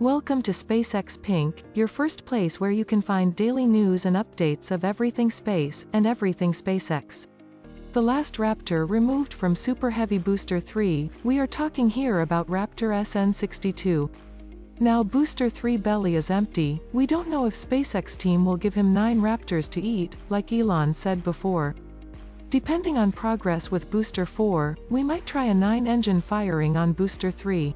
Welcome to SpaceX Pink, your first place where you can find daily news and updates of everything space and everything SpaceX. The last Raptor removed from Super Heavy Booster 3, we are talking here about Raptor SN62. Now Booster 3 belly is empty, we don't know if SpaceX team will give him 9 Raptors to eat, like Elon said before. Depending on progress with Booster 4, we might try a 9-engine firing on Booster 3.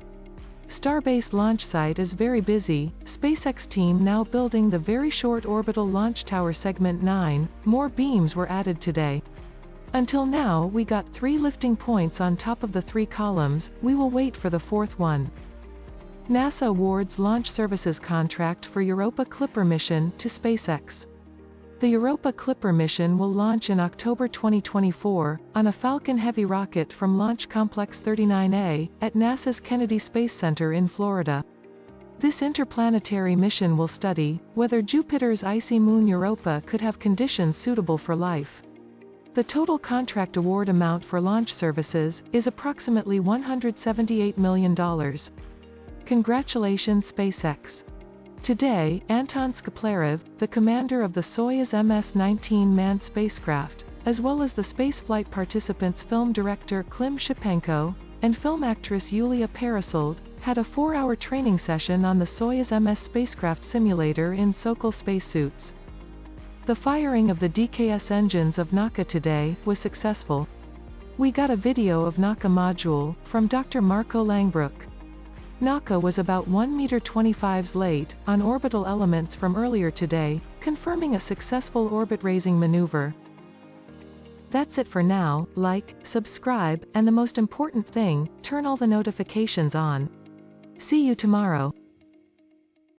Starbase launch site is very busy, SpaceX team now building the very short orbital launch tower segment 9, more beams were added today. Until now we got three lifting points on top of the three columns, we will wait for the fourth one. NASA awards launch services contract for Europa Clipper mission to SpaceX. The Europa Clipper mission will launch in October 2024, on a Falcon Heavy rocket from Launch Complex 39A, at NASA's Kennedy Space Center in Florida. This interplanetary mission will study, whether Jupiter's icy moon Europa could have conditions suitable for life. The total contract award amount for launch services, is approximately $178 million. Congratulations SpaceX. Today, Anton Shkaplerov, the commander of the Soyuz MS-19 manned spacecraft, as well as the spaceflight participants film director Klim Shipenko, and film actress Yulia Peresild, had a four-hour training session on the Soyuz MS spacecraft simulator in Sokol spacesuits. The firing of the DKS engines of Nauka today was successful. We got a video of Nauka module, from Dr. Marco Langbroek. Nauka was about 1 meter 25s late, on orbital elements from earlier today, confirming a successful orbit-raising maneuver. That's it for now, like, subscribe, and the most important thing, turn all the notifications on. See you tomorrow.